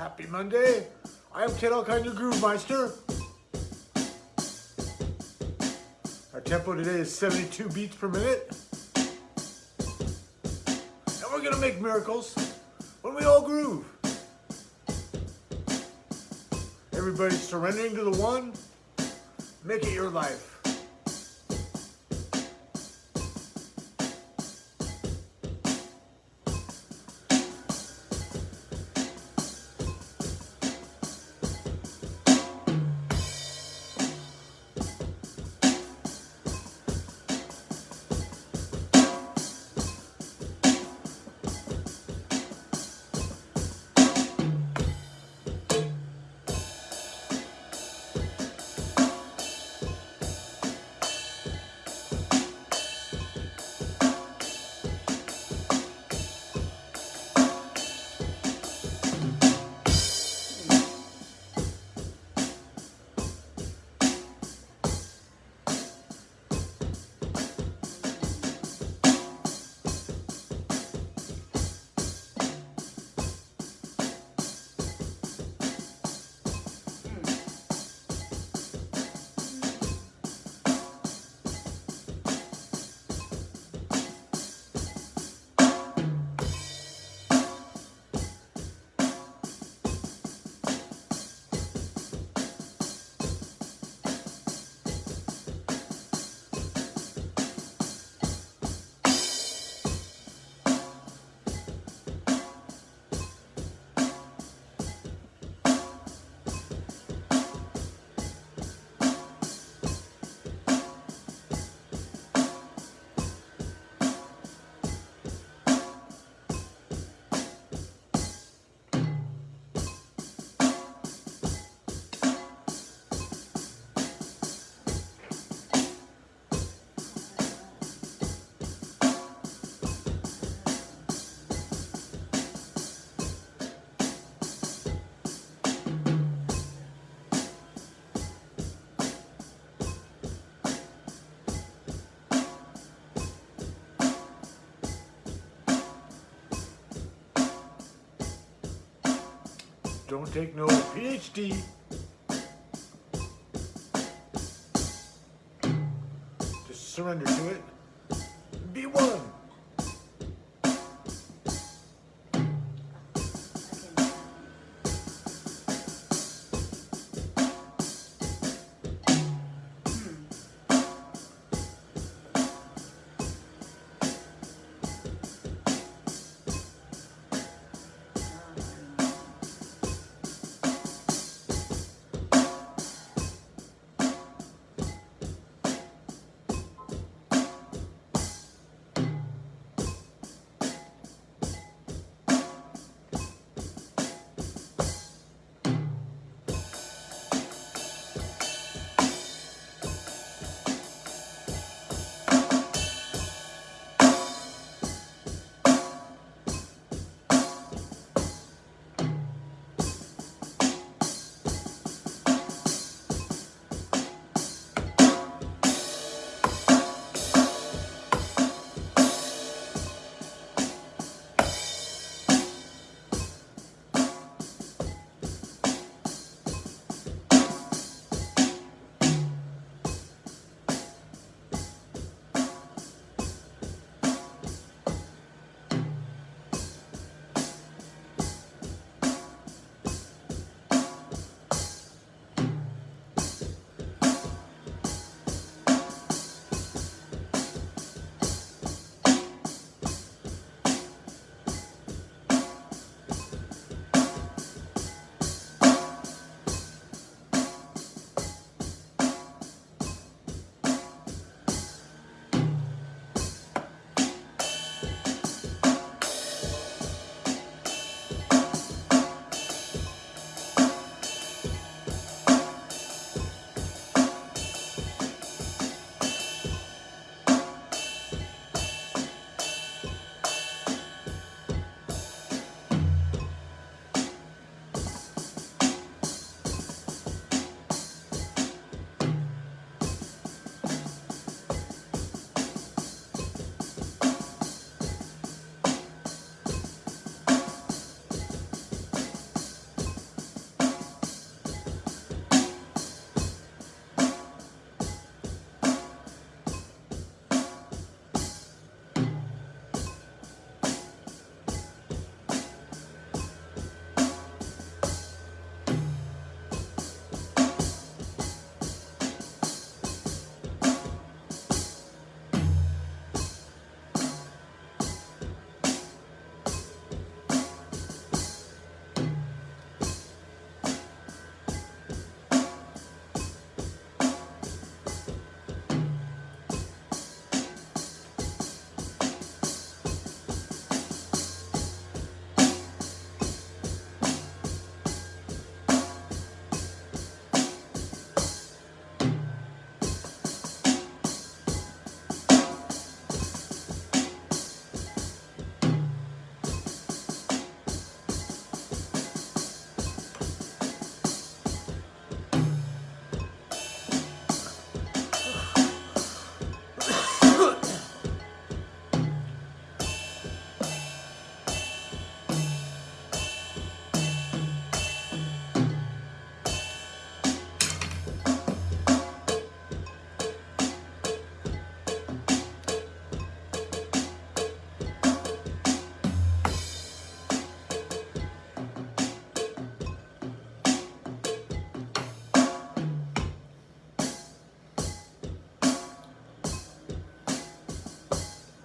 Happy Monday. I am Ken Alkine, your Groove Meister. Our tempo today is 72 beats per minute. And we're gonna make miracles when we all groove. Everybody surrendering to the one, make it your life. Don't take no PhD. Just surrender to it. Be one.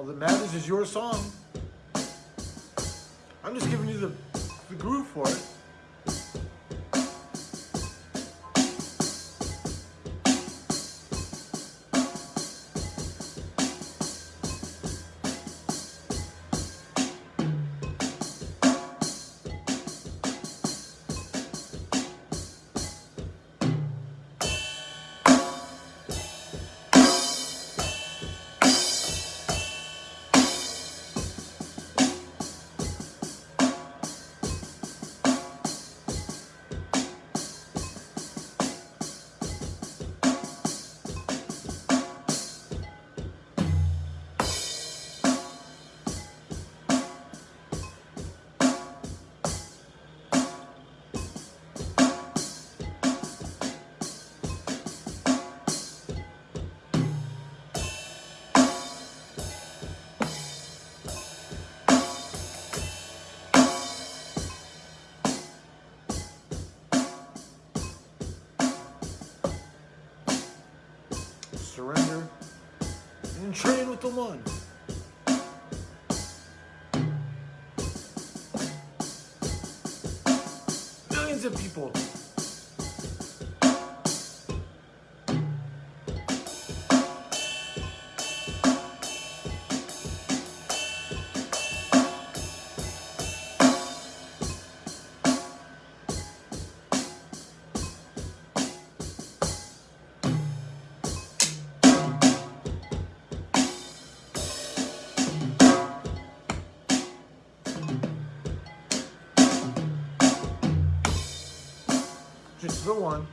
All that matters is your song. I'm just giving you the, the groove for it. Surrender, and train with the one. Millions of people The one.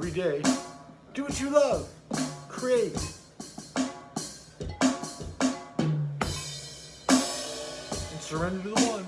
Every day. Do what you love. Create. And surrender to the one.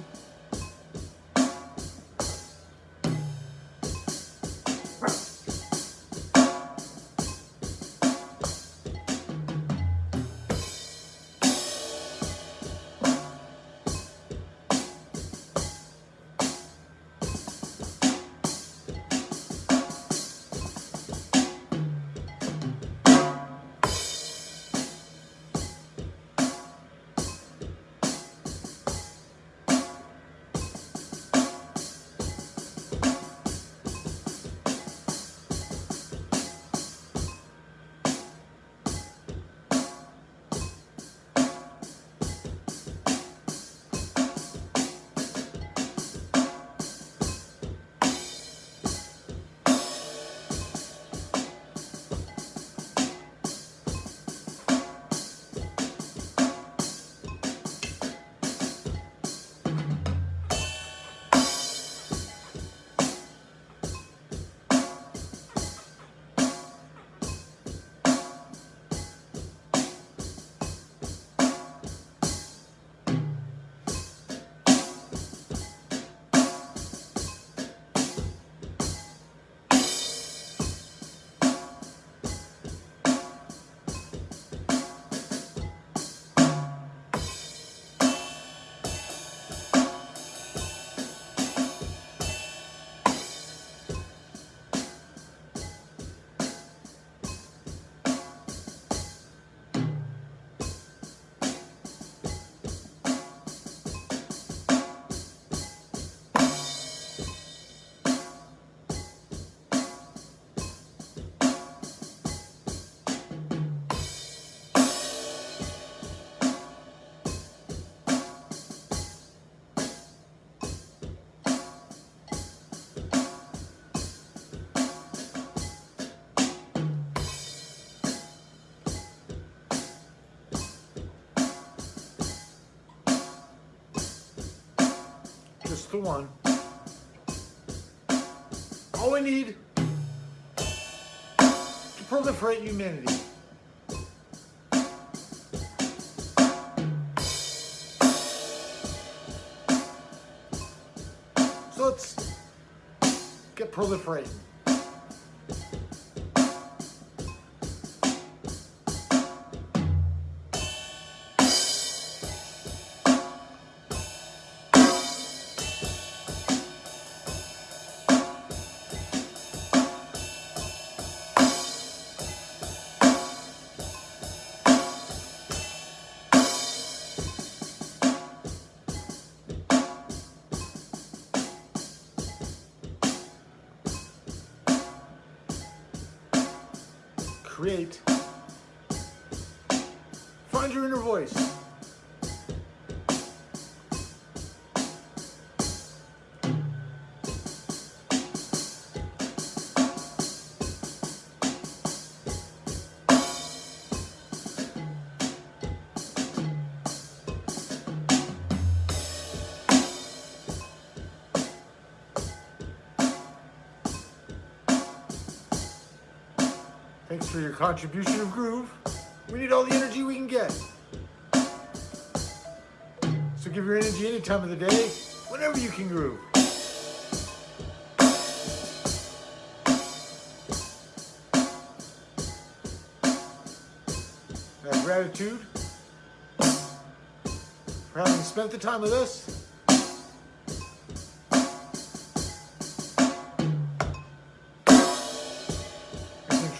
Just the one. All we need to proliferate humanity. So let's get proliferating. Create. Find your inner voice. Thanks for your contribution of groove. We need all the energy we can get. So give your energy any time of the day, whenever you can groove. Gratitude for having spent the time with us.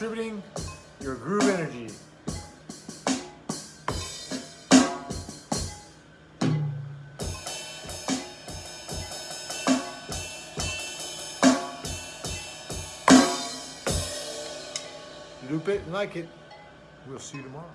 Contributing your groove energy. Loop it and like it. We'll see you tomorrow.